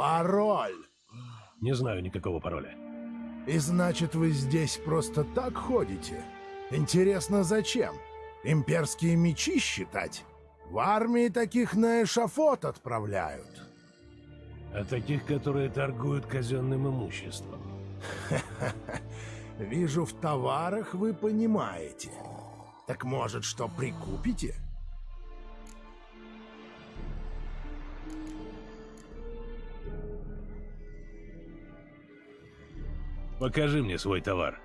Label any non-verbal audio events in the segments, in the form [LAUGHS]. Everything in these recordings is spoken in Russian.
Пароль. Не знаю никакого пароля. И значит, вы здесь просто так ходите? Интересно, зачем? Имперские мечи считать? В армии таких на эшафот отправляют. А таких, которые торгуют казенным имуществом. [LAUGHS] Вижу, в товарах вы понимаете. Так может, что прикупите? Покажи мне свой товар.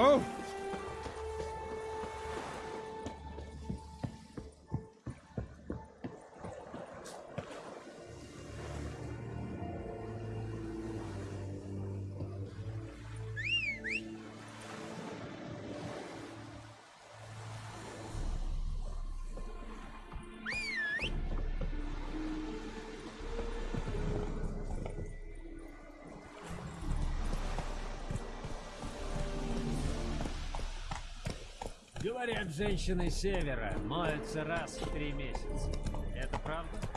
Oh! Говорят, женщины севера моются раз в три месяца. Это правда?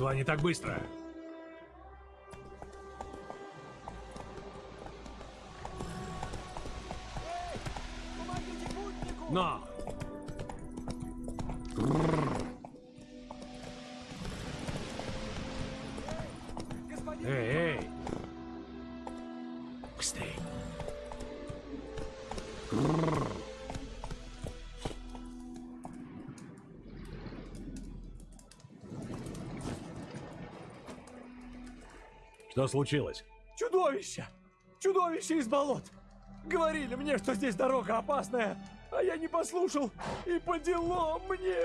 Лотва не так быстро. Что случилось? Чудовище! Чудовище из болот! Говорили мне, что здесь дорога опасная, а я не послушал, и по делам мне!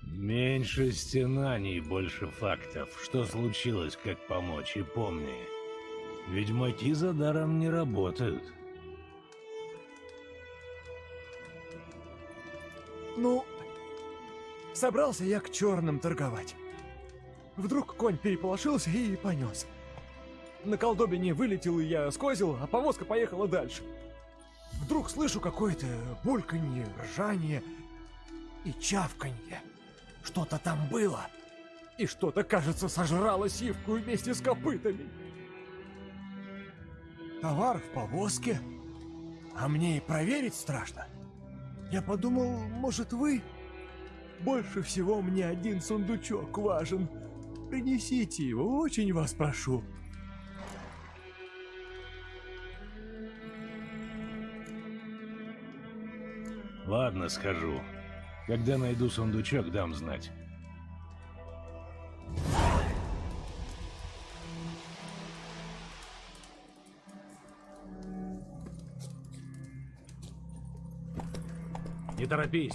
Меньше стенаний, больше фактов. Что случилось, как помочь, и помни. Ведьмаки за даром не работают. Ну, собрался я к черным торговать. Вдруг конь переполошился и понес. На колдобине вылетел и я скозил, а повозка поехала дальше. Вдруг слышу какое-то бульканье, ржание и чавканье. Что-то там было. И что-то, кажется, сожрало сивку вместе с копытами. Товар в повозке. А мне и проверить страшно. Я подумал, может вы? Больше всего мне один сундучок важен. Принесите его, очень вас прошу. Ладно, скажу. Когда найду сундучок, дам знать. Не торопись.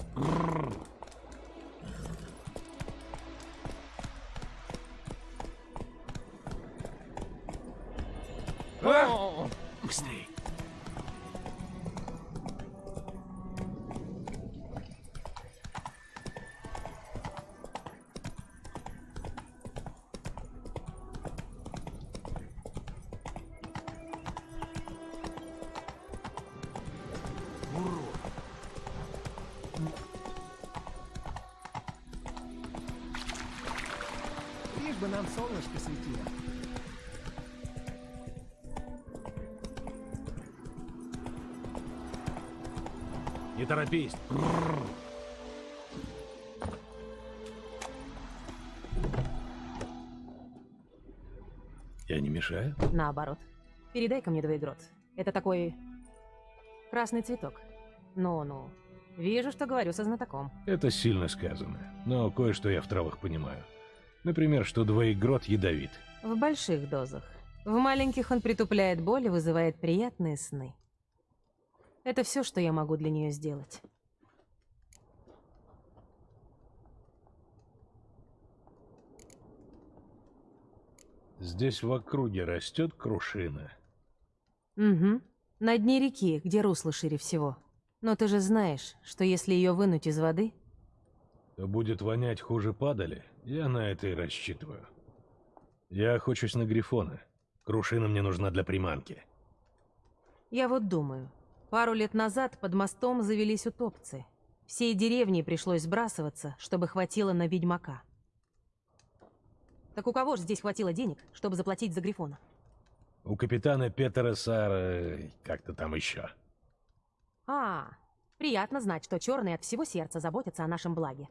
Торопись. Я не мешаю? Наоборот. Передай-ка мне двоегрот. Это такой... красный цветок. Ну-ну. Вижу, что говорю со знатоком. Это сильно сказано, но кое-что я в травах понимаю. Например, что двоегрот ядовит. В больших дозах. В маленьких он притупляет боль и вызывает приятные сны. Это все, что я могу для нее сделать. Здесь в округе растет крушина. Угу. На дне реки, где русло шире всего. Но ты же знаешь, что если ее вынуть из воды, То будет вонять хуже падали, я на это и рассчитываю. Я охочусь на грифона. Крушина мне нужна для приманки. я вот думаю. Пару лет назад под мостом завелись утопцы. Всей деревне пришлось сбрасываться, чтобы хватило на ведьмака. Так у кого же здесь хватило денег, чтобы заплатить за Грифона? У капитана Петера Сара... как-то там еще. А, приятно знать, что черные от всего сердца заботятся о нашем благе.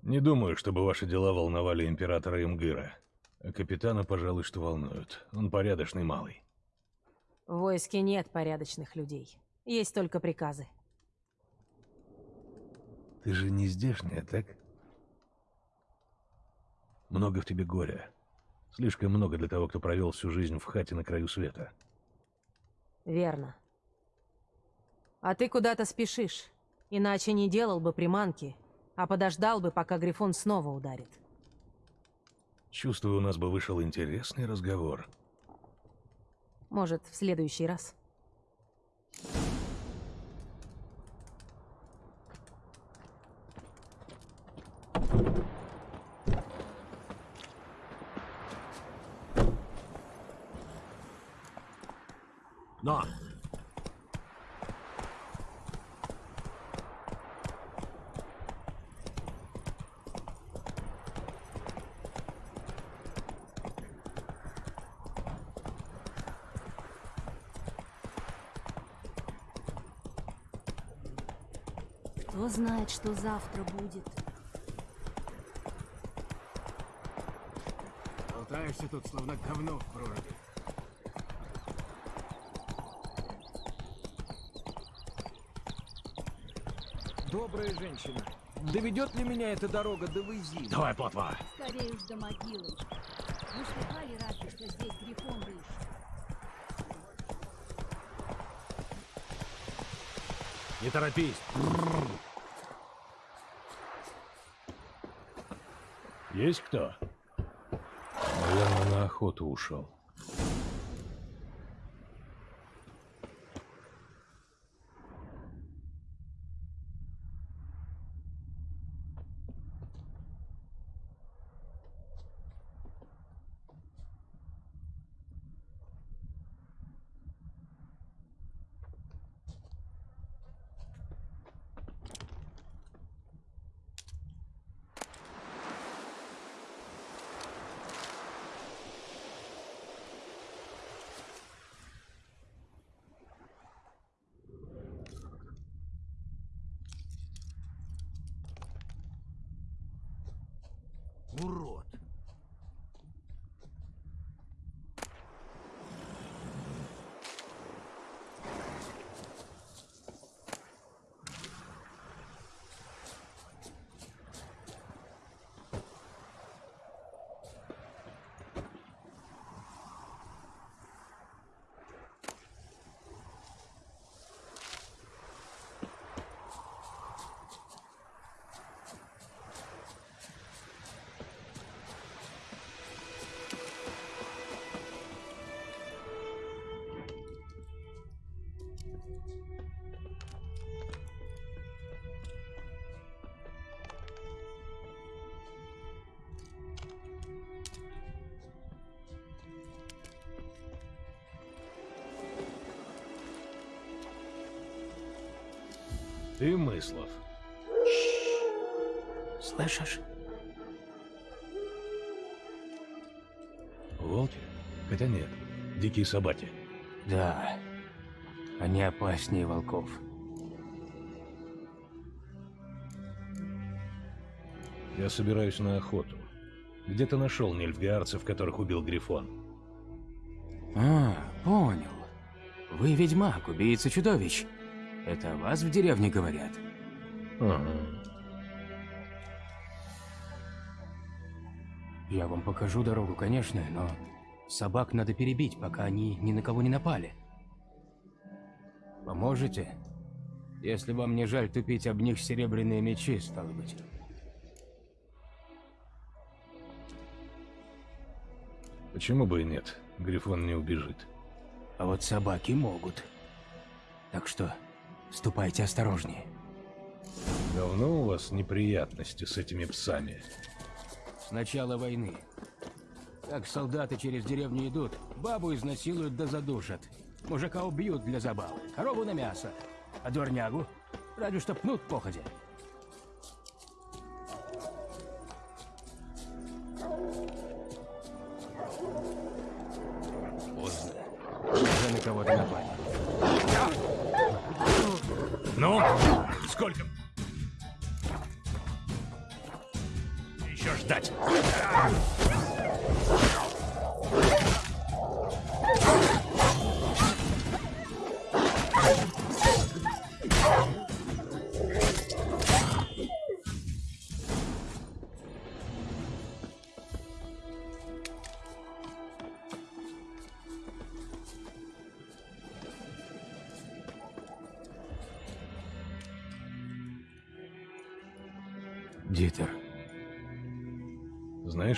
Не думаю, чтобы ваши дела волновали императора Имгыра. А капитана, пожалуй, что волнуют. Он порядочный малый. В войске нет порядочных людей. Есть только приказы. Ты же не здешняя, так? Много в тебе горя. Слишком много для того, кто провел всю жизнь в хате на краю света. Верно. А ты куда-то спешишь. Иначе не делал бы приманки, а подождал бы, пока Грифон снова ударит. Чувствую, у нас бы вышел интересный разговор. Может, в следующий раз. Но! Кто знает, что завтра будет? Болтаешься тут, словно говно в проруби. Добрая женщина. Доведет ли меня эта дорога до Вейзина? Давай, плотва! Скорее уж до могилы. Вы слыхали разве, что здесь Грифон рыж? Не торопись! Есть кто? Наверное, на охоту ушел. Ты, Мыслов. Слышишь? Волки? Хотя нет, дикие собаки. Да. Они опаснее волков. Я собираюсь на охоту. Где ты нашел нильфгаарцев, которых убил Грифон? А, понял. Вы ведьмак, убийца чудовищ. Это о вас в деревне говорят? Ага. Я вам покажу дорогу, конечно, но собак надо перебить, пока они ни на кого не напали. Поможете? Если вам не жаль тупить об них серебряные мечи, стало быть. Почему бы и нет? Грифон не убежит. А вот собаки могут. Так что ступайте осторожнее. Давно у вас неприятности с этими псами? С начала войны. Как солдаты через деревню идут, бабу изнасилуют да задушат. Мужика убьют для забавы, корову на мясо. А дворнягу? Разве что пнут походя.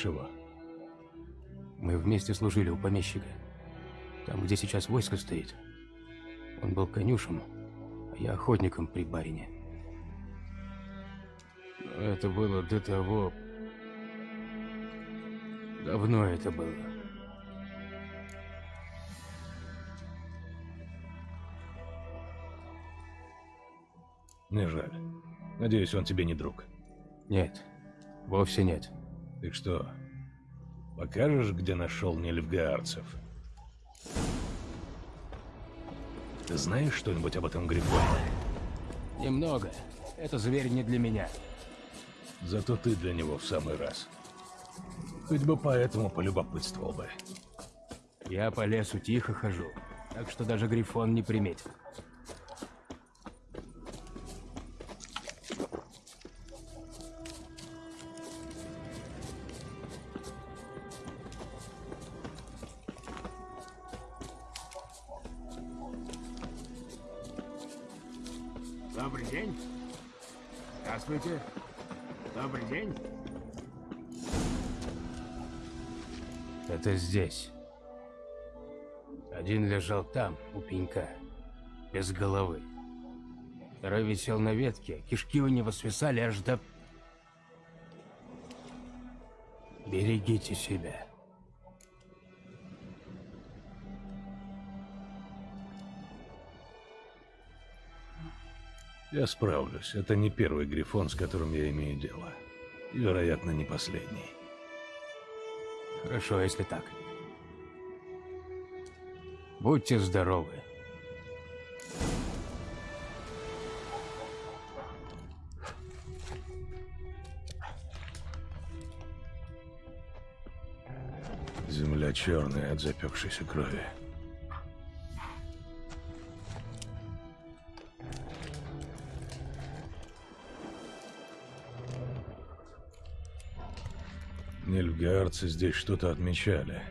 Знаешь его? мы вместе служили у помещика. Там, где сейчас войско стоит. Он был конюшем, а я охотником при барине. Но это было до того... Давно это было. Не жаль. Надеюсь, он тебе не друг. Нет, вовсе нет. Так что, покажешь, где нашел нильфгаарцев? Ты знаешь что-нибудь об этом Грифоне? Немного. Это зверь не для меня. Зато ты для него в самый раз. Хоть бы поэтому полюбопытствовал бы. Я по лесу тихо хожу, так что даже Грифон не приметит. Здесь. Один лежал там, у пенька, без головы. Второй висел на ветке, кишки у него свисали аж до... Берегите себя. Я справлюсь. Это не первый Грифон, с которым я имею дело. И, вероятно, не последний. Хорошо, если так. Будьте здоровы. Земля черная от запекшейся крови. Нильфгаарцы здесь что-то отмечали,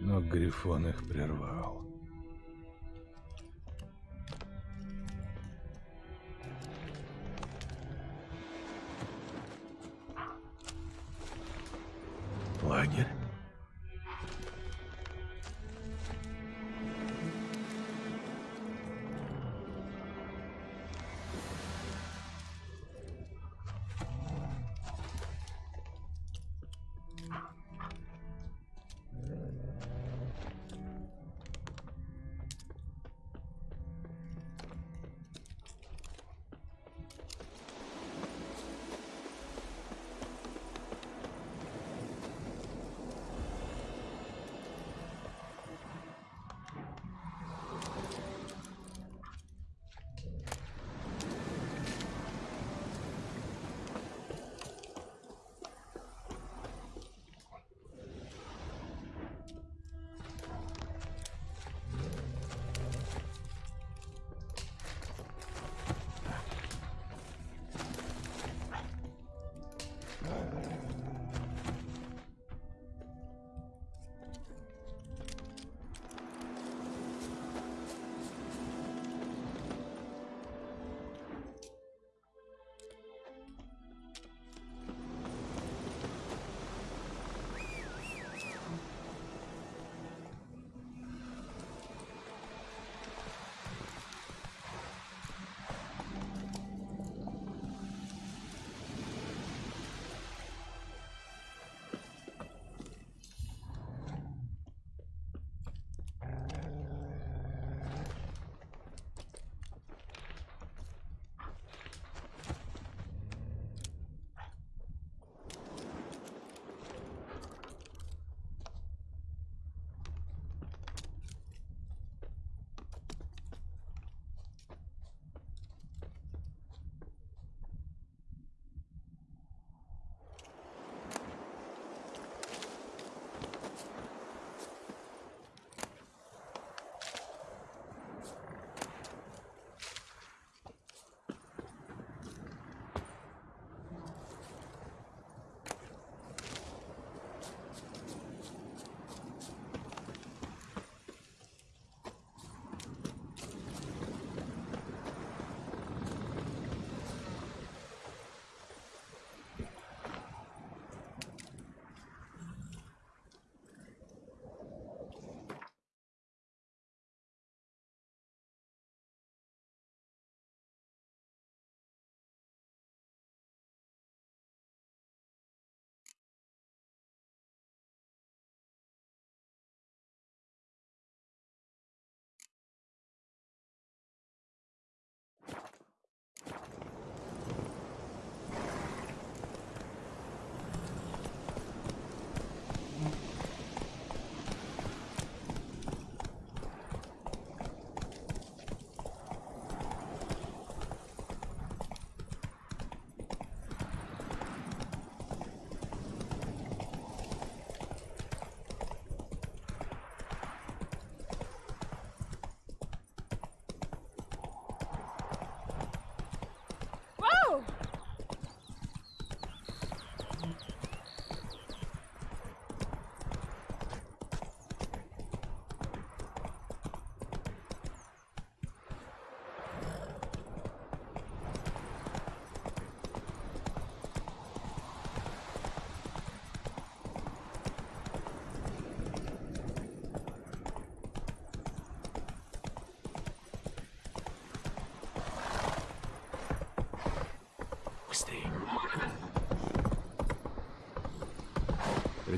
но Грифон их прервал.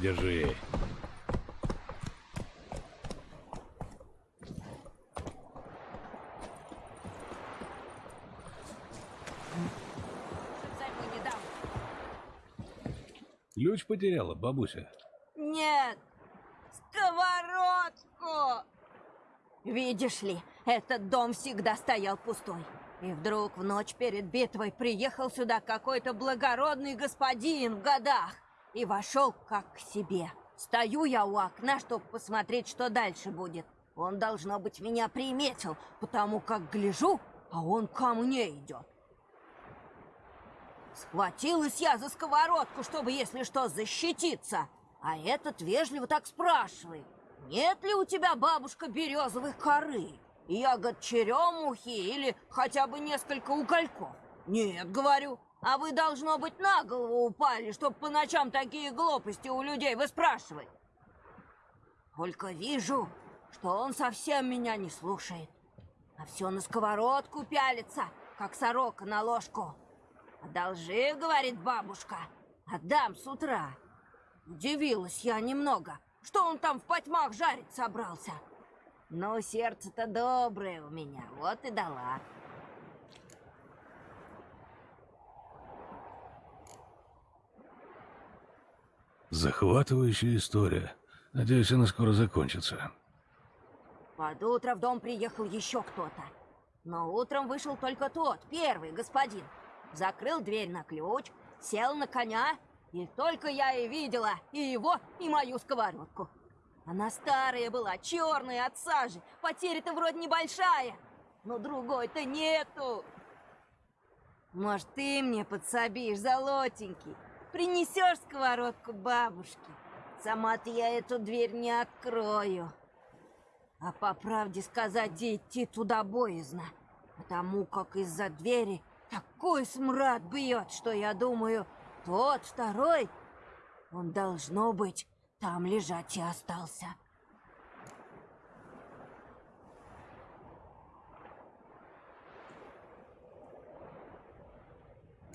Не дам. Ключ потеряла, бабуся. Нет! Сковородку! Видишь ли, этот дом всегда стоял пустой. И вдруг в ночь перед битвой приехал сюда какой-то благородный господин в годах и вошел как к себе. Стою я у окна, чтобы посмотреть, что дальше будет. Он, должно быть, меня приметил, потому как гляжу, а он ко мне идет. Схватилась я за сковородку, чтобы, если что, защититься. А этот вежливо так спрашивает. Нет ли у тебя, бабушка, березовых коры? Ягод черемухи или хотя бы несколько угольков? Нет, говорю. А вы, должно быть, на голову упали, чтоб по ночам такие глупости у людей выспрашивать. Только вижу, что он совсем меня не слушает. А все на сковородку пялится, как сорока на ложку. «Одолжи, — говорит бабушка, — отдам с утра». Удивилась я немного, что он там в потьмах жарить собрался. Но сердце-то доброе у меня, вот и дала. Захватывающая история. Надеюсь, она скоро закончится. Под утро в дом приехал еще кто-то. Но утром вышел только тот, первый господин. Закрыл дверь на ключ, сел на коня, и только я и видела и его, и мою сковородку. Она старая была, черная от сажи, потеря-то вроде небольшая, но другой-то нету. Может, ты мне подсобишь, золотенький? Принесешь сковородку бабушке? Сама-то я эту дверь не открою. А по правде сказать, идти туда боязно, потому как из-за двери такой смрад бьет, что я думаю, тот второй, он должно быть там лежать и остался.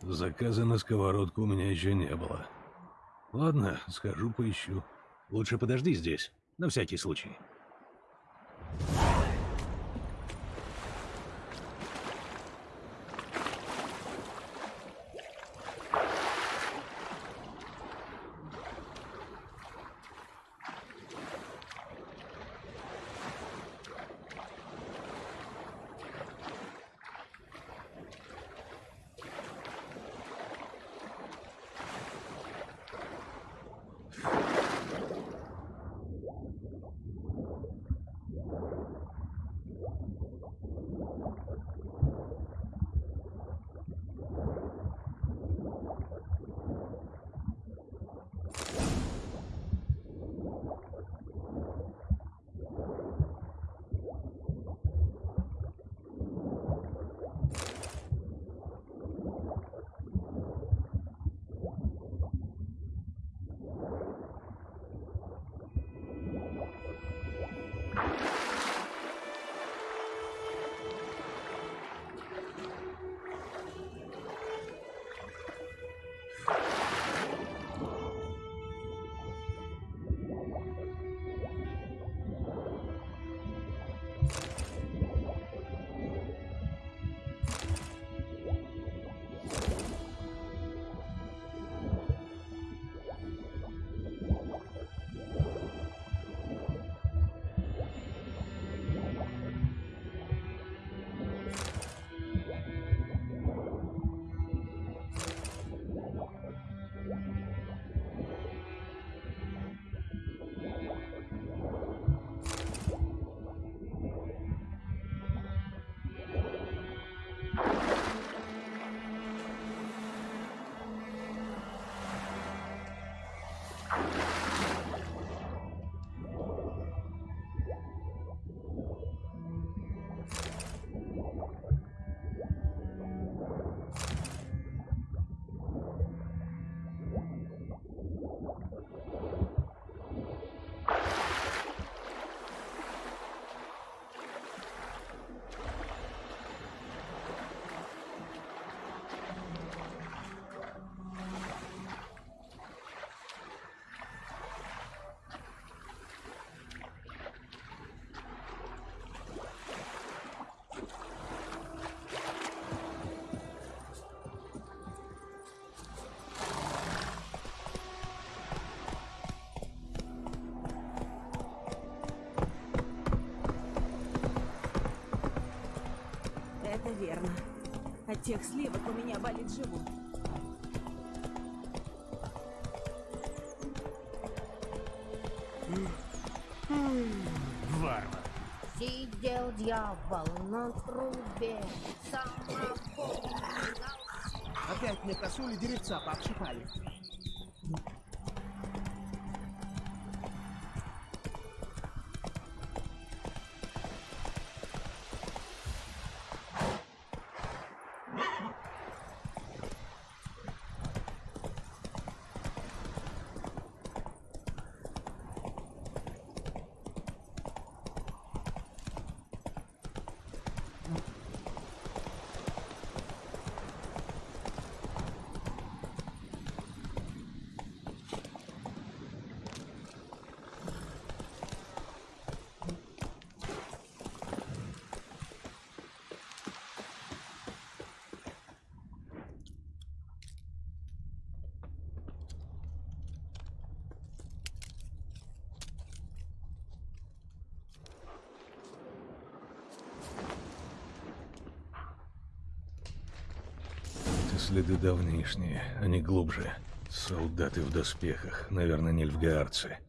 Заказа на сковородку у меня еще не было. Ладно, схожу поищу. Лучше подожди здесь, на всякий случай. Тех сливок у меня болит живот. Варвар. Сидел дьявол на трубе, самогон. Опять мне косули деревца пообшипали. Следы давнишние, они глубже. Солдаты в доспехах, наверное, нильфгаарцы.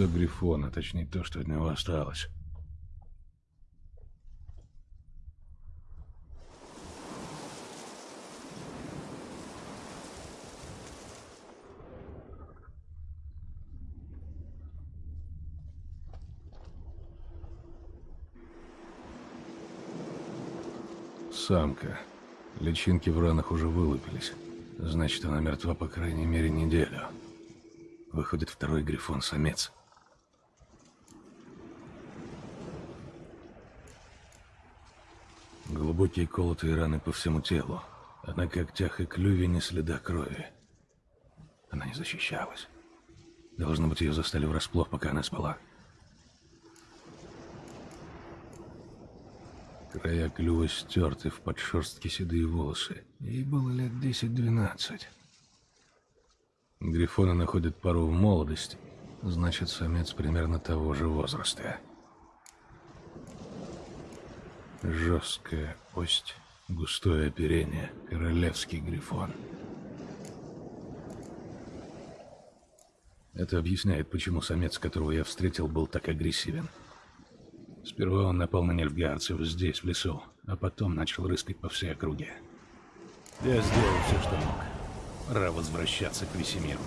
гнездо Грифона, точнее то, что от него осталось. Самка. Личинки в ранах уже вылупились. Значит, она мертва по крайней мере неделю. Выходит, второй грифон-самец. Глубокие колотые раны по всему телу, а на когтях и клюве не следа крови. Она не защищалась. Должно быть, ее застали врасплох, пока она спала. Края клюва стерты в подшерстке седые волосы. Ей было лет 10-12. Грифоны находят пару в молодости. Значит, самец примерно того же возраста. Жесткая кость, густое оперение, королевский грифон. Это объясняет, почему самец, которого я встретил, был так агрессивен. Сперва он напал на нельфгаарцев здесь, в лесу, а потом начал рыскать по всей округе. Я сделал все, что мог. Пора возвращаться к Весемиру.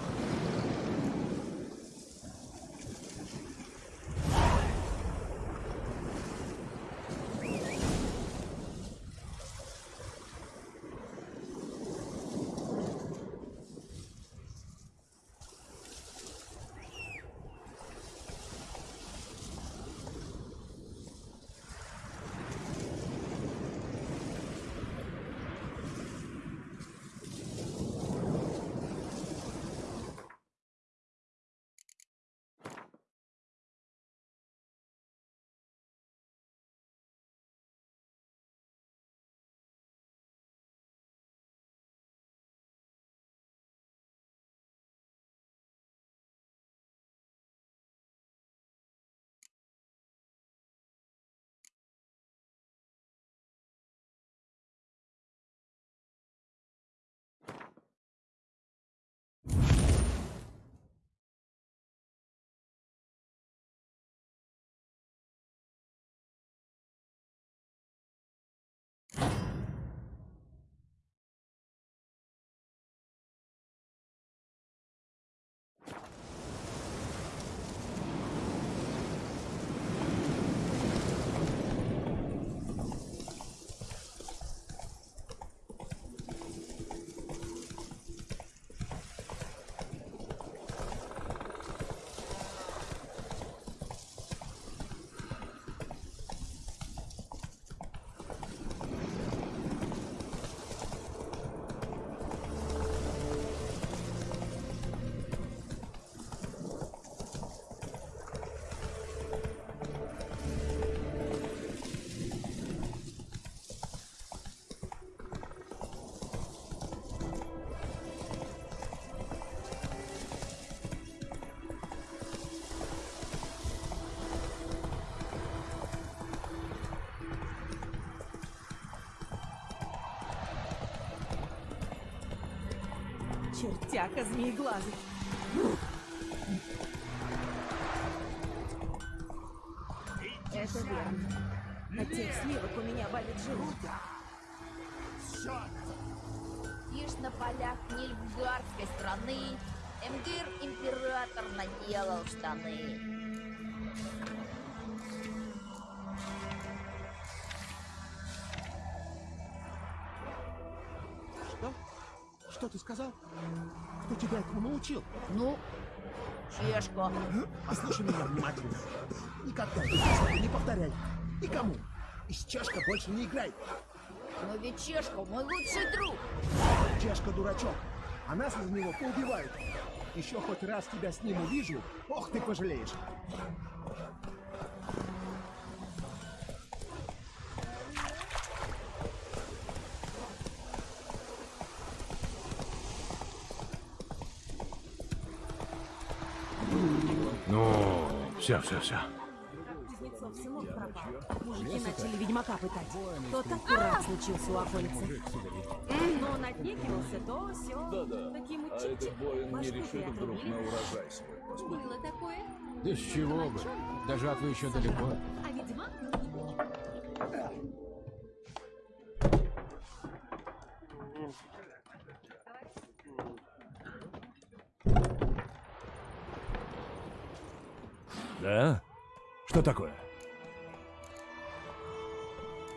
Чертяка змееглазый. Это верно. От тех сливок у меня болит желудок. Ишь на полях Нильфгардской страны Эмгир император наделал штаны. Сказал? Кто тебя этому научил? Ну, чешка. Послушай меня внимательно. Никогда не повторяй. Никому. И с Чешка больше не играй. Но ведь чешка мой лучший друг. Чешка дурачок. А нас из него поубивают. Еще хоть раз тебя с ним увижу, ох ты пожалеешь. Все, все, все. Кузнецов сынок пропал. Мужики начали ведьмака пытать. Тот аккурат случился у околицы. Но он отнекивался, то все. Таким А этот воин не решит вдруг на урожай свой Было такое. Да с чего бы? До жатвы еще далеко. Да? Что такое?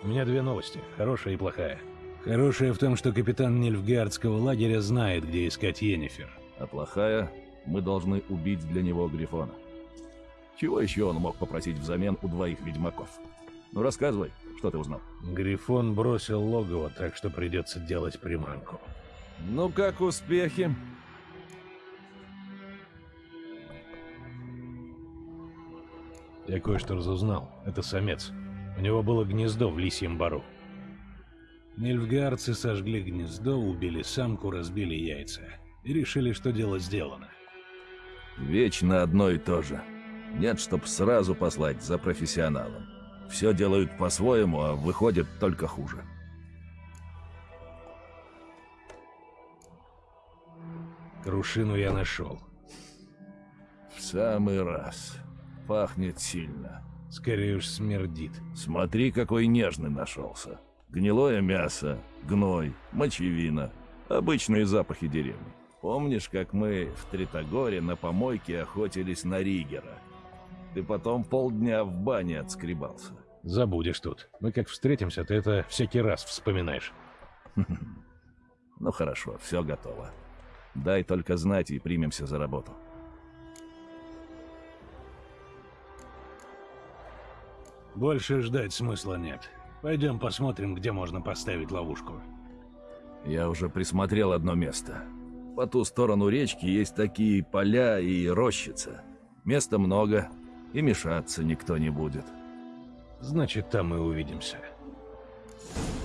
У меня две новости, хорошая и плохая. Хорошая в том, что капитан Нильфгардского лагеря знает, где искать Йеннифер. А плохая, мы должны убить для него Грифона. Чего еще он мог попросить взамен у двоих ведьмаков? Ну рассказывай, что ты узнал? Грифон бросил логово, так что придется делать приманку. Ну как успехи? Я кое-что разузнал. Это самец. У него было гнездо в лисьем бару. Нильфгаарцы сожгли гнездо, убили самку, разбили яйца. И решили, что дело сделано. Вечно одно и то же. Нет, чтоб сразу послать за профессионалом. Все делают по-своему, а выходит только хуже. Крушину я нашел. В самый раз. Пахнет сильно. Скорее уж смердит. Смотри, какой нежный нашелся. Гнилое мясо, гной, мочевина. Обычные запахи деревни. Помнишь, как мы в Тритогоре на помойке охотились на Ригера? Ты потом полдня в бане отскребался. Забудешь тут. Мы как встретимся, ты это всякий раз вспоминаешь. [LAUGHS] Ну хорошо, все готово. Дай только знать и примемся за работу. Больше ждать смысла нет. Пойдем посмотрим, где можно поставить ловушку. Я уже присмотрел одно место. По ту сторону речки есть такие поля и рощица. Места много, и мешаться никто не будет. Значит, там и увидимся. Бабка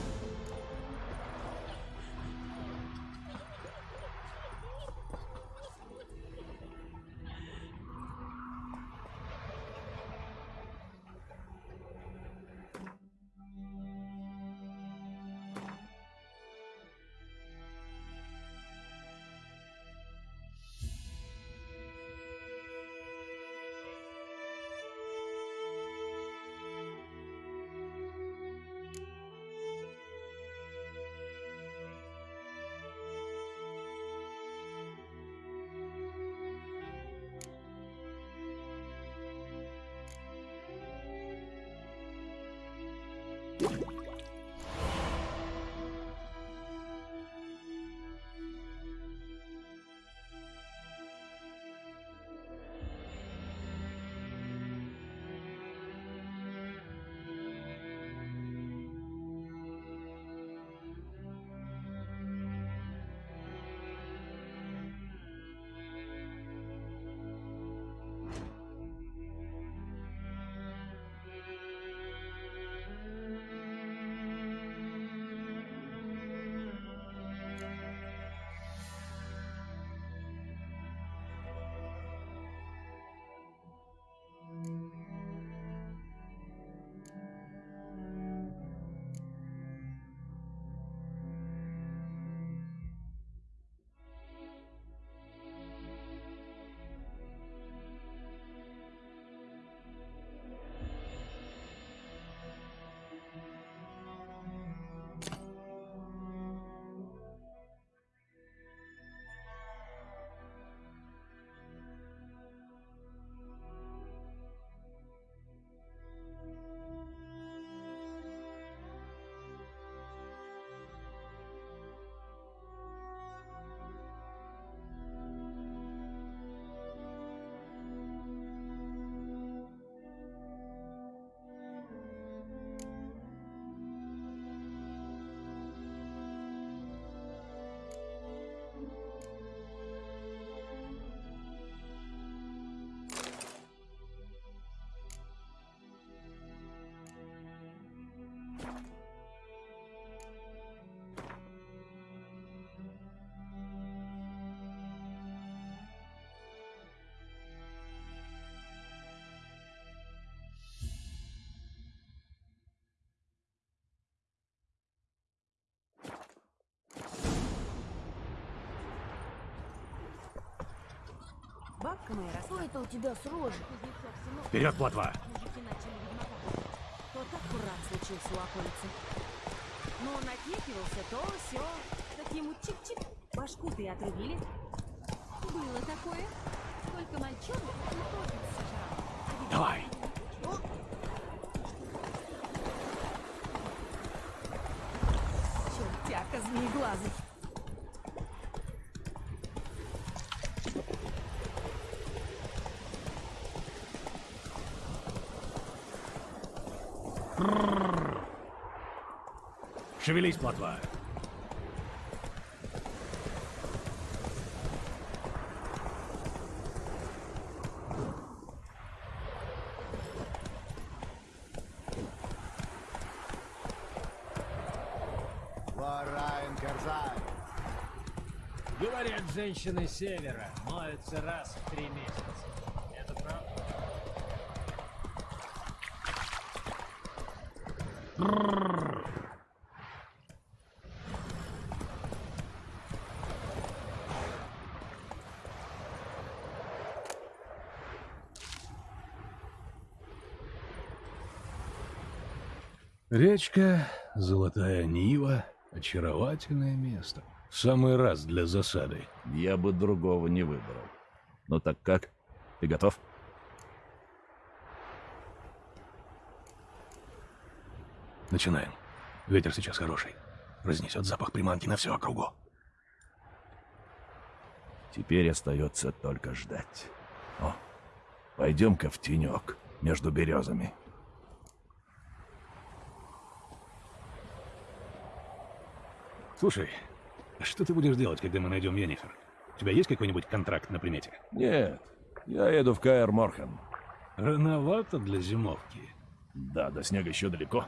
Что это у тебя с рожей? Вперед, плотва! Мужики начали ведьмаковать. То так курат случился у околицы. Но он отнекивался, то все. Так ему чик-чик, башку-то и отрубили. Было такое. Только мальчонок сожрал. Давай! собака змееглазый. Шевелись, плотва. Говорят, женщины севера моются раз в три месяца. Речка, Золотая Нива, очаровательное место. В самый раз для засады. Я бы другого не выбрал. Ну так как? Ты готов? Начинаем. Ветер сейчас хороший. Разнесет запах приманки на всю округу. Теперь остается только ждать. О, пойдем-ка в тенек между березами. Слушай, а что ты будешь делать, когда мы найдем Йеннифер? У тебя есть какой-нибудь контракт на примете? Нет, я еду в Каэр Морхен. Рановато для зимовки. Да, до снега еще далеко.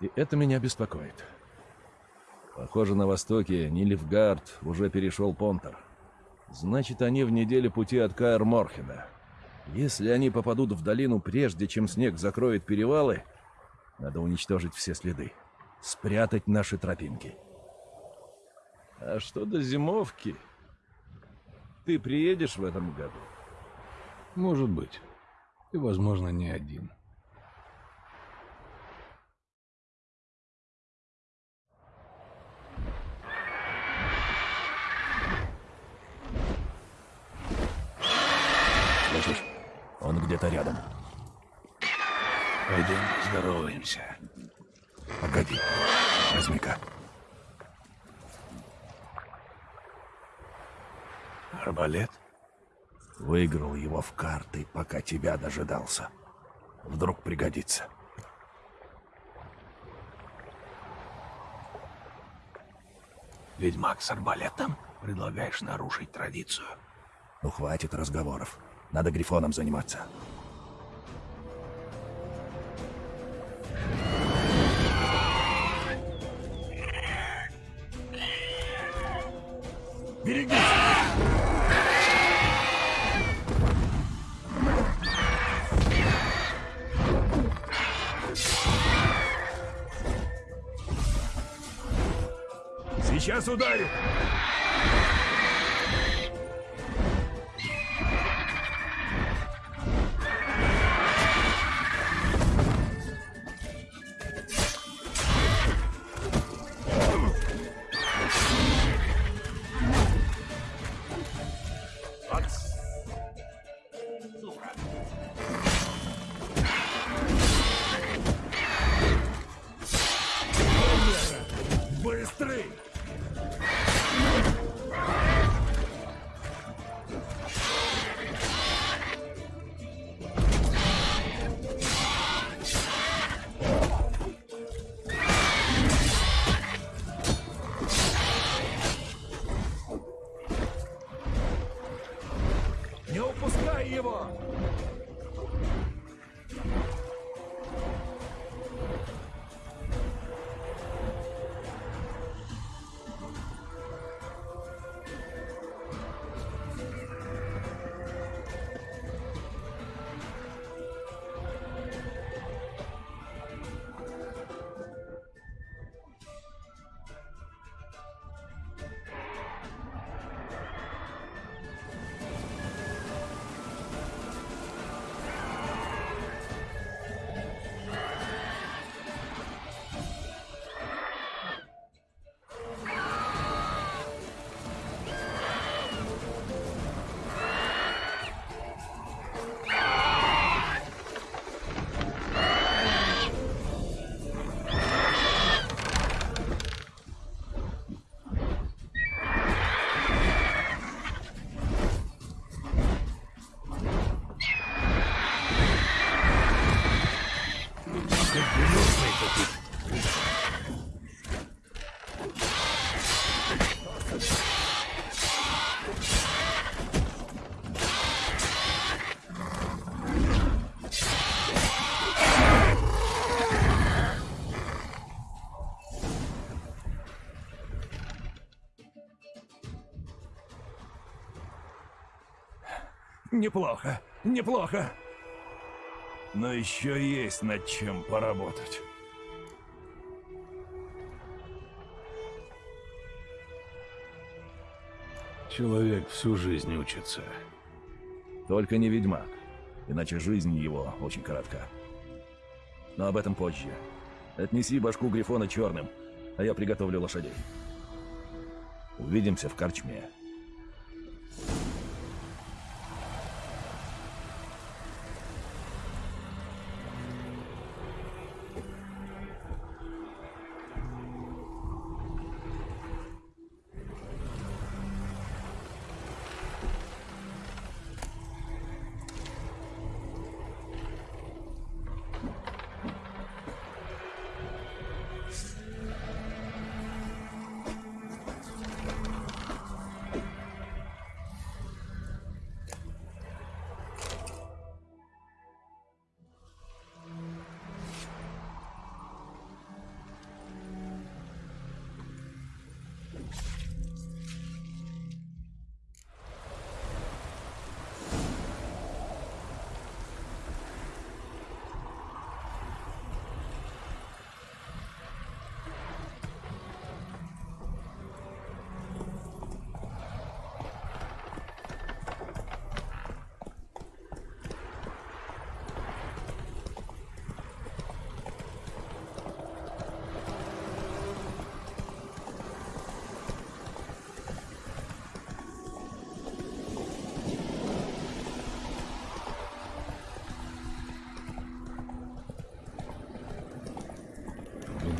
И это меня беспокоит. Похоже, на востоке Нильфгард уже перешел Понтер. Значит, они в неделе пути от Каэр Морхена. Если они попадут в долину прежде, чем снег закроет перевалы, надо уничтожить все следы. Спрятать наши тропинки. А что до зимовки? Ты приедешь в этом году? Может быть. И, возможно, не один. Слышишь? Он где-то рядом. Пойдем поздороваемся. Арбалет? Выиграл его в карты, пока тебя дожидался. Вдруг пригодится. Ведьмак с арбалетом? Предлагаешь нарушить традицию? Ну, хватит разговоров. Надо грифоном заниматься. Берегись! Сейчас ударю! Неплохо, неплохо. Но еще есть над чем поработать. Человек всю жизнь учится. Только не ведьмак, иначе жизнь его очень коротка. Но об этом позже. Отнеси башку Грифона черным, а я приготовлю лошадей. Увидимся в корчме.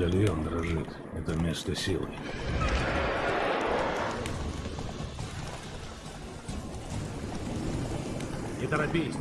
Медальон дрожит. Это место силы. Не торопись.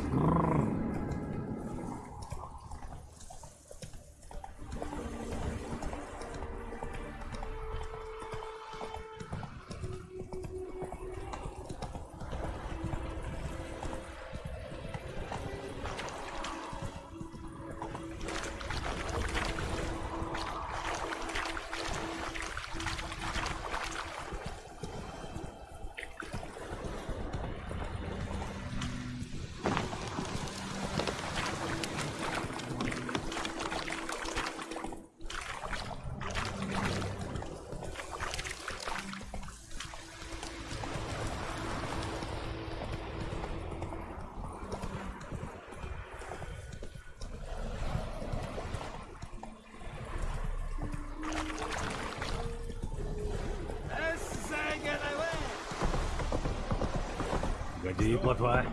Годи, плотва. Давай,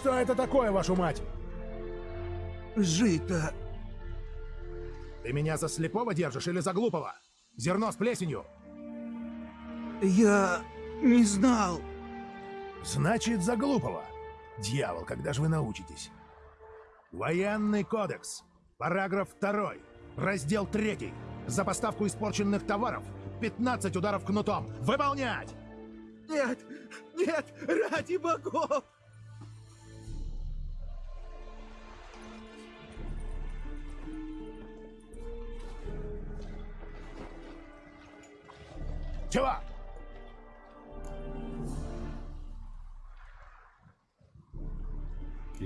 что это такое, вашу мать? Жито. Ты меня за слепого держишь или за глупого? Зерно с плесенью. Я не знал. Значит, за глупого. Дьявол, когда же вы научитесь? Военный кодекс. Параграф 2. Раздел 3. За поставку испорченных товаров 15 ударов кнутом. Выполнять! Нет, нет, ради богов!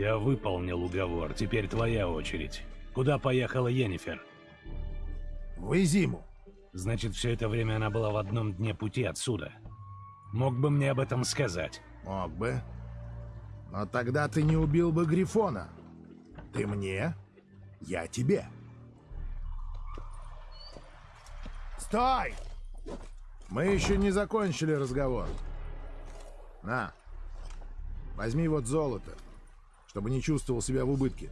Я выполнил уговор. Теперь твоя очередь. Куда поехала Йеннифер? В Изиму. Значит, все это время она была в одном дне пути отсюда. Мог бы мне об этом сказать. Мог бы. Но тогда ты не убил бы Грифона. Ты мне, я тебе. Стой! Мы еще не закончили разговор. На. Возьми вот золото, чтобы не чувствовал себя в убытке.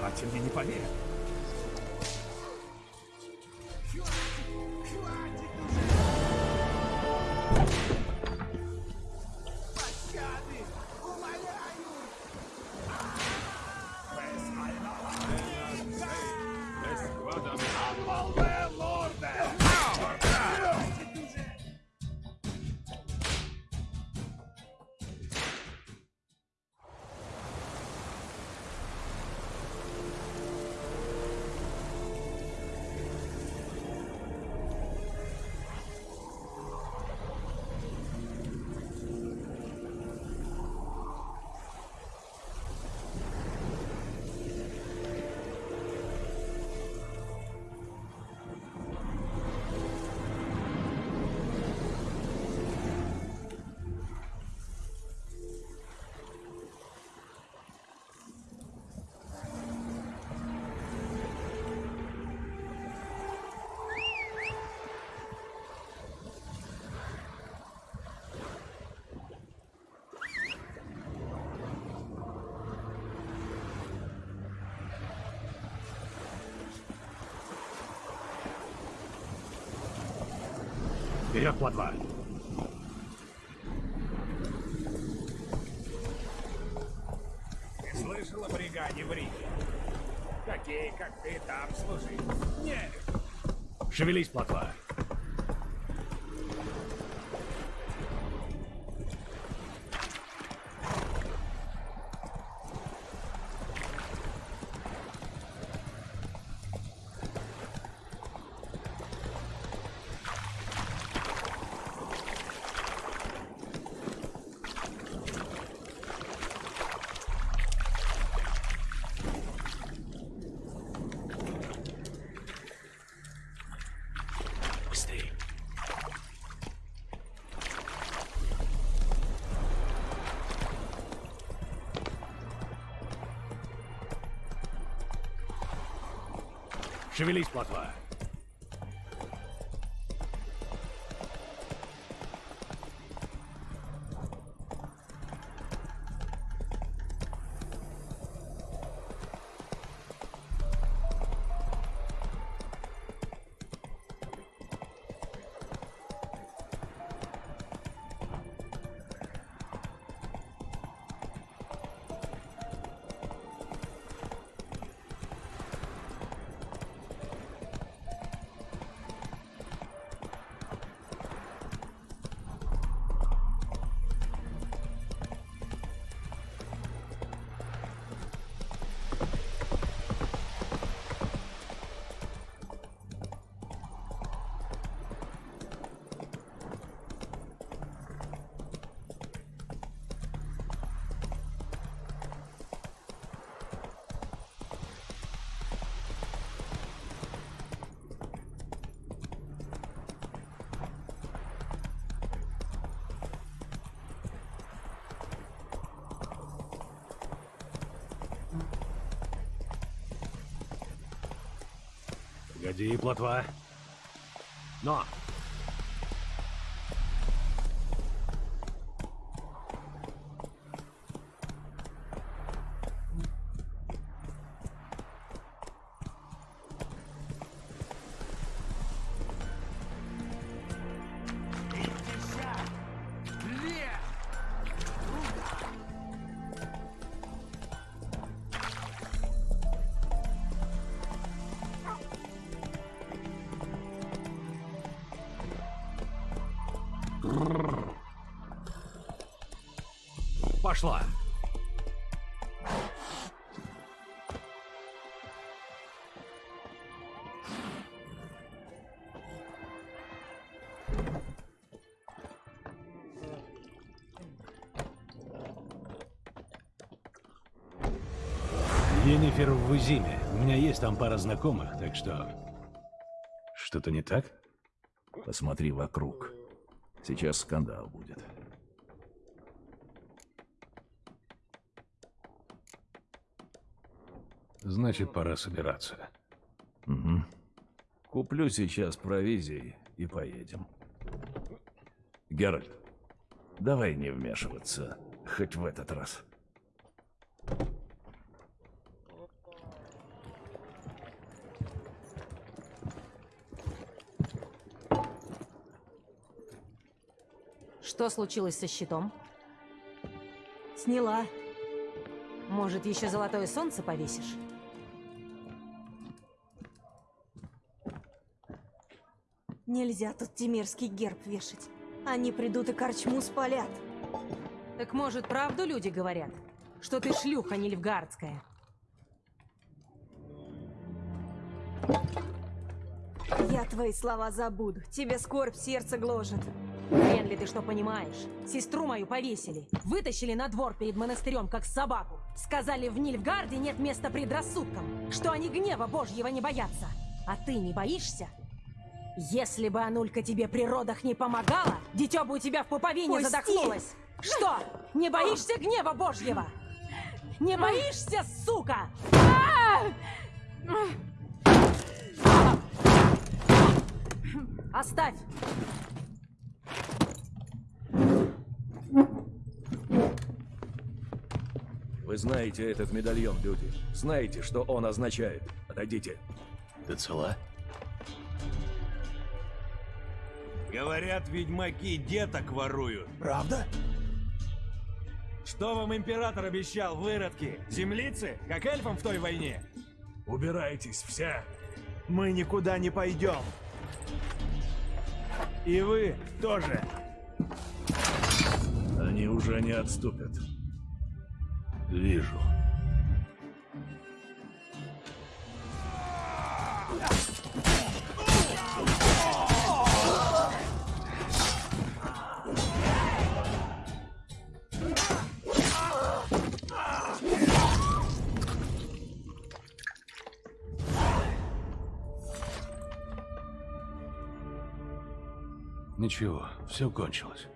Мать мне не поверит. Вперед, плотва! Ты слышал о бригаде в Риге? Такие, как ты, там служить не Шевелись, плотва. Быстрее. Шевелись, плотва. Погоди, плотва. Но! пошла. Енифер в Узиме. У меня есть там пара знакомых, так что... Что-то не так? Посмотри вокруг. Сейчас скандал будет. Значит, пора собираться. Угу. Куплю сейчас провизии и поедем. Геральт, давай не вмешиваться, хоть в этот раз. Что случилось со щитом? Сняла. Может, еще золотое солнце повесишь? Нельзя тут тимирский герб вешать. Они придут и корчму спалят. Так может, правду люди говорят? Что ты шлюха нильфгардская? Я твои слова забуду. Тебе скорбь сердце гложет. Хрен ли ты что понимаешь? Сестру мою повесили. Вытащили на двор перед монастырем, как собаку. Сказали, в Нильфгарде нет места предрассудкам. Что они гнева божьего не боятся. А ты не боишься? Если бы Анулька тебе при родах не помогала, дитё бы у тебя в пуповине Пусти! задохнулось. Что, не боишься гнева божьего? Не боишься, сука? Оставь! Вы знаете этот медальон, люди. Знаете, что он означает. Отойдите. Ты цела? Говорят, ведьмаки деток воруют. Правда? Что вам император обещал, выродки? Землицы? Как эльфам в той войне? Убирайтесь все. Мы никуда не пойдем. И вы тоже. Они уже не отступят. Вижу. Ничего, все кончилось.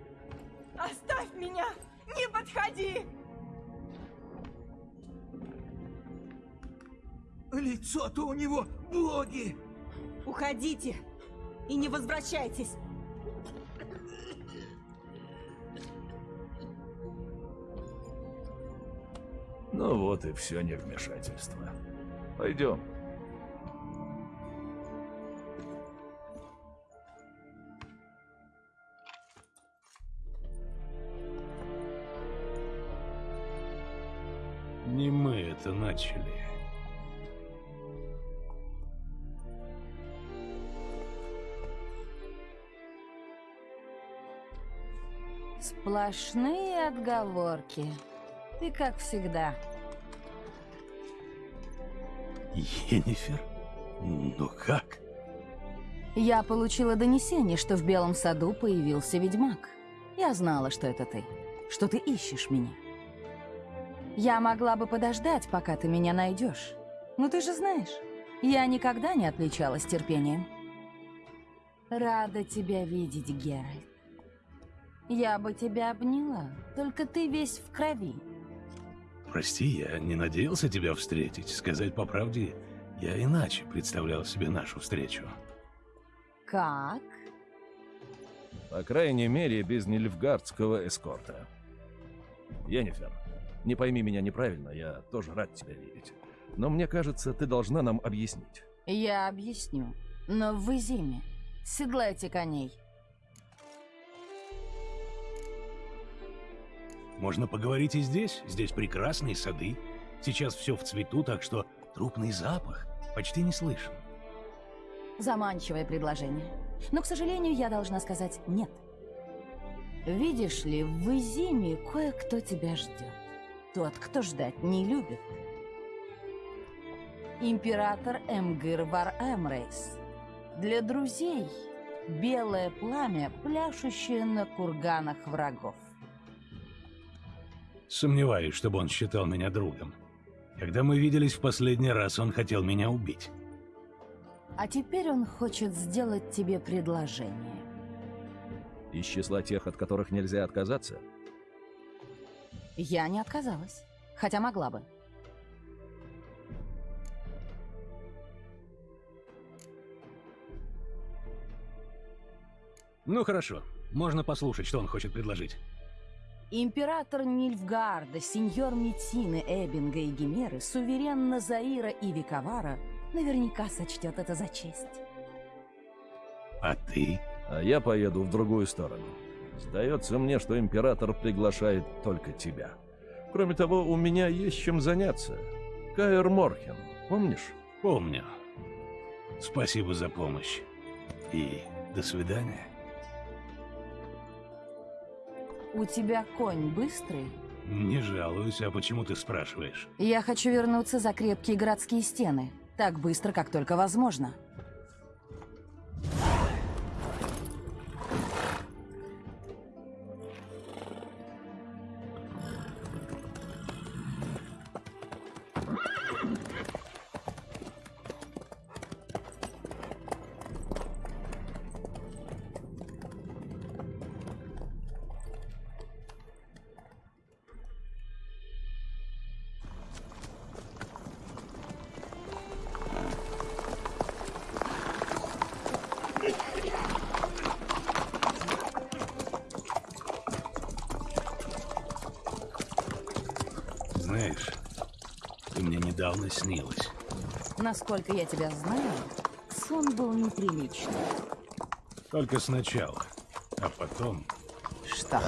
Оставь меня! Не подходи! Лицо-то у него боги! Уходите! И не возвращайтесь! Ну вот и все невмешательство. Пойдем. Это начали. Сплошные отговорки. Ты как всегда. Енифер? Ну как? Я получила донесение, что в Белом саду появился ведьмак. Я знала, что это ты. Что ты ищешь меня. Я могла бы подождать, пока ты меня найдешь. Но ты же знаешь, я никогда не отличалась терпением. Рада тебя видеть, Геральт. Я бы тебя обняла, только ты весь в крови. Прости, я не надеялся тебя встретить. Сказать по правде, я иначе представлял себе нашу встречу. Как? По крайней мере, без нильфгардского эскорта. Енифер, не пойми меня неправильно, я тоже рад тебя видеть. Но мне кажется, ты должна нам объяснить. Я объясню. Но вы зиме. Седлайте коней. Можно поговорить и здесь. Здесь прекрасные сады. Сейчас все в цвету, так что трупный запах почти не слышен. Заманчивое предложение. Но, к сожалению, я должна сказать нет. Видишь ли, в Изиме кое-кто тебя ждет. Тот, кто ждать не любит. Император Эмгир Вар Эмрейс. Для друзей белое пламя, пляшущее на курганах врагов. Сомневаюсь, чтобы он считал меня другом. Когда мы виделись в последний раз, он хотел меня убить. А теперь он хочет сделать тебе предложение. Из числа тех, от которых нельзя отказаться? Я не отказалась, хотя могла бы. Ну хорошо, можно послушать, что он хочет предложить. Император Нильфгарда, сеньор Метины, Эббинга и Гимеры, суверен Назаира и Викавара наверняка сочтет это за честь. А ты? А я поеду в другую сторону. Сдается мне, что император приглашает только тебя. Кроме того, у меня есть чем заняться. Каэр Морхен, помнишь? Помню. Спасибо за помощь. И до свидания. У тебя конь быстрый? Не жалуюсь, а почему ты спрашиваешь? Я хочу вернуться за крепкие городские стены. Так быстро, как только возможно. Недавно снилась. Насколько я тебя знаю, сон был неприличный. Только сначала, а потом... Что?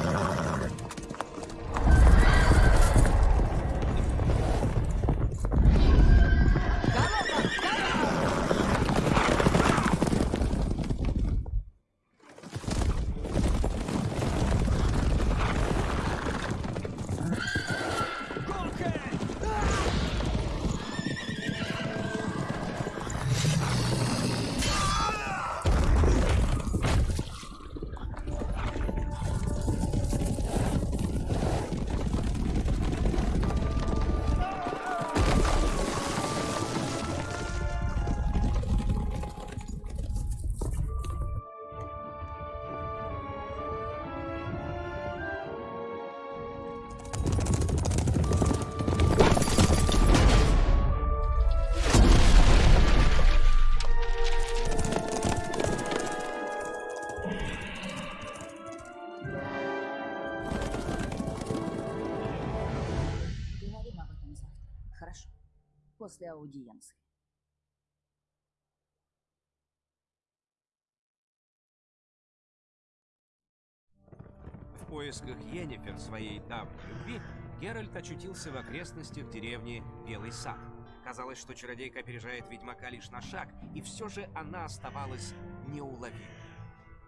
Поисках Йеннифер, своей давней любви, Геральт очутился в окрестностях деревни Белый Сад. Казалось, что чародейка опережает ведьмака лишь на шаг, и все же она оставалась неуловимой.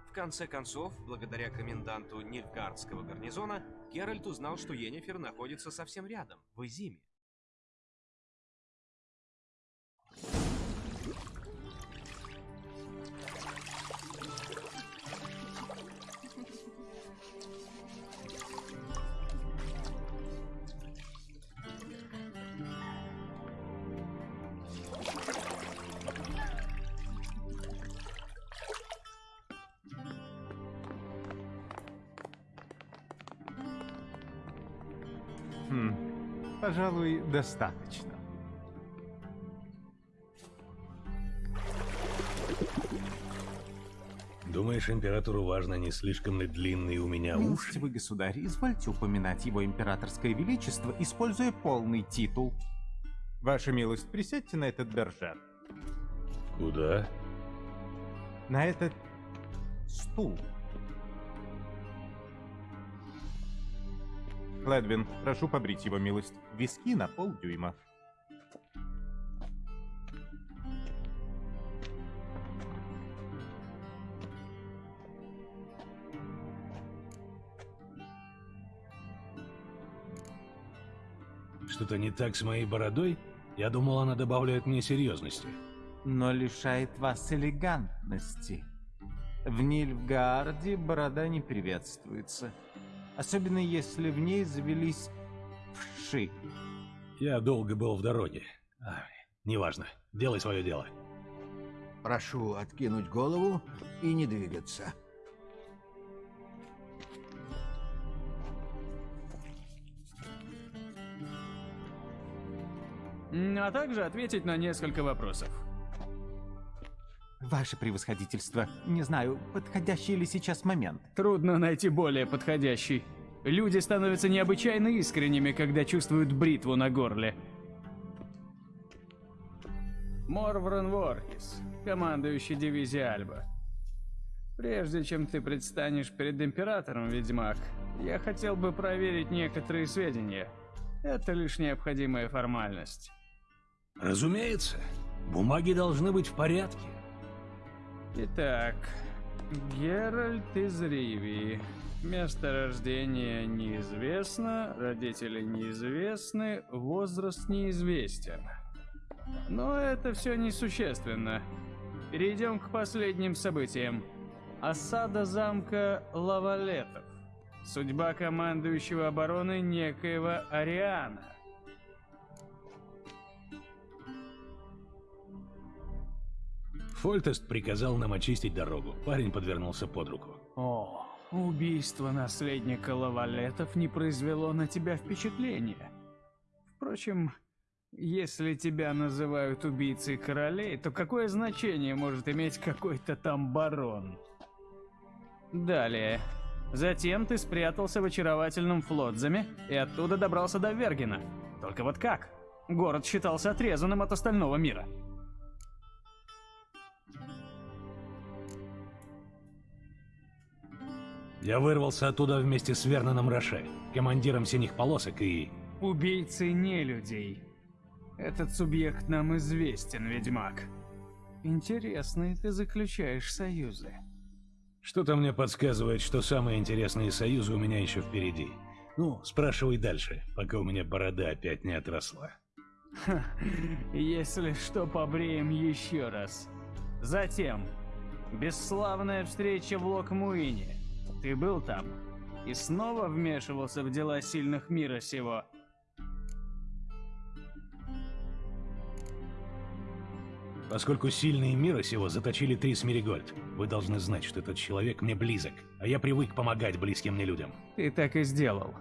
В конце концов, благодаря коменданту Нильфгардского гарнизона, Геральт узнал, что Йеннифер находится совсем рядом, в Изиме. Пожалуй, достаточно. Думаешь, императору важно, не слишком ли длинные у меня уши? Милостивый государь, извольте упоминать его императорское величество, используя полный титул. Ваша милость, присядьте на этот бержер. Куда? На этот стул. Ледвин, прошу побрить его милость. Виски на полдюйма. Что-то не так с моей бородой? Я думал, она добавляет мне серьезности. Но лишает вас элегантности. В Нильфгаарде борода не приветствуется. Особенно если в ней завелись вши. Я долго был в дороге. А, неважно. Делай свое дело. Прошу откинуть голову и не двигаться. А также ответить на несколько вопросов. Ваше превосходительство, не знаю, подходящий ли сейчас момент. Трудно найти более подходящий. Люди становятся необычайно искренними, когда чувствуют бритву на горле. Морвран Воркис, командующий дивизией Альба. Прежде чем ты предстанешь перед Императором, Ведьмак, я хотел бы проверить некоторые сведения. Это лишь необходимая формальность. Разумеется. Бумаги должны быть в порядке. Итак, Геральт из Ривии. Место рождения неизвестно, родители неизвестны, возраст неизвестен. Но это все несущественно. Перейдем к последним событиям. Осада замка Лавалетов. Судьба командующего обороны некоего Ариана. Фольтест приказал нам очистить дорогу. Парень подвернулся под руку. О, убийство наследника Лавалетов не произвело на тебя впечатления. Впрочем, если тебя называют убийцей королей, то какое значение может иметь какой-то там барон? Далее. Затем ты спрятался в очаровательном Флотзаме и оттуда добрался до Вергена. Только вот как? Город считался отрезанным от остального мира. Я вырвался оттуда вместе с Верноном Роше, командиром синих полосок и... Убийцы не людей. Этот субъект нам известен, ведьмак. Интересные ты заключаешь союзы. Что-то мне подсказывает, что самые интересные союзы у меня еще впереди. Ну, спрашивай дальше, пока у меня борода опять не отросла. Ха, если что, побреем еще раз. Затем, бесславная встреча в Локмуине. Ты был там и снова вмешивался в дела сильных мира сего. Поскольку сильные мира сего заточили Трис Меригольд, вы должны знать, что этот человек мне близок, а я привык помогать близким мне людям. Ты так и сделал.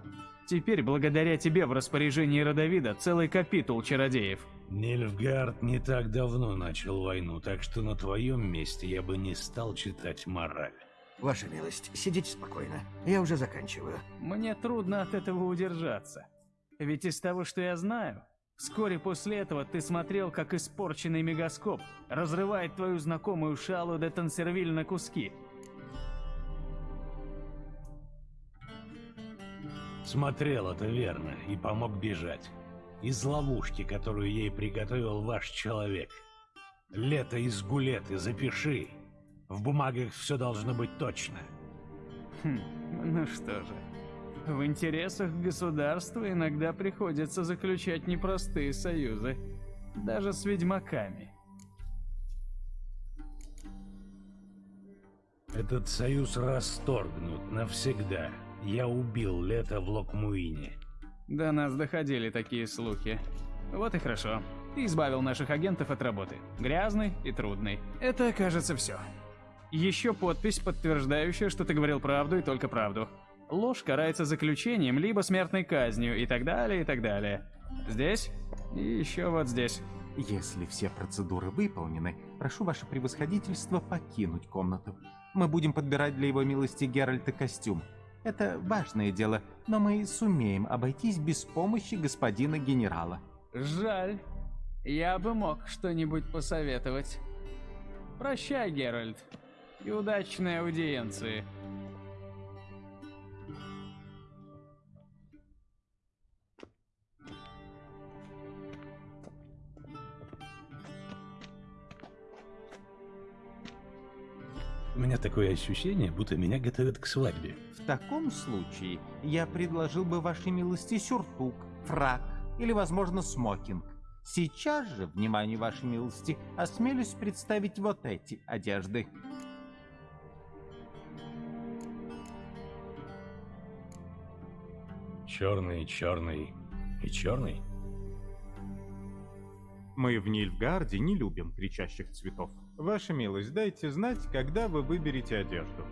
Теперь, благодаря тебе, в распоряжении Родовида целый капитул чародеев. Нильфгард не так давно начал войну, так что на твоем месте я бы не стал читать мораль. Ваша милость, сидите спокойно. Я уже заканчиваю. Мне трудно от этого удержаться. Ведь из того, что я знаю, вскоре после этого ты смотрел, как испорченный мегаскоп разрывает твою знакомую Шалу де Тансервиль на куски. Смотрел это верно и помог бежать. Из ловушки, которую ей приготовил ваш человек. Лето из гулеты, запиши. В бумагах все должно быть точно. Хм, ну что же. В интересах государства иногда приходится заключать непростые союзы. Даже с ведьмаками. Этот союз расторгнут навсегда. Я убил Лето в Локмуине. До нас доходили такие слухи. Вот и хорошо. Ты избавил наших агентов от работы. Грязной и трудной. Это, кажется, все. Еще подпись, подтверждающая, что ты говорил правду и только правду. Ложь карается заключением, либо смертной казнью, и так далее, и так далее. Здесь и еще вот здесь. Если все процедуры выполнены, прошу ваше превосходительство покинуть комнату. Мы будем подбирать для его милости Геральта костюм. Это важное дело, но мы сумеем обойтись без помощи господина генерала. Жаль. Я бы мог что-нибудь посоветовать. Прощай, Геральт. И удачной аудиенции. У меня такое ощущение, будто меня готовят к свадьбе. В таком случае я предложил бы вашей милости сюртук, фрак или, возможно, смокинг. Сейчас же, внимание вашей милости, осмелюсь представить вот эти одежды. черный, черный и черный? Мы в Нильфгарде не любим кричащих цветов. Ваша милость, дайте знать, когда вы выберете одежду.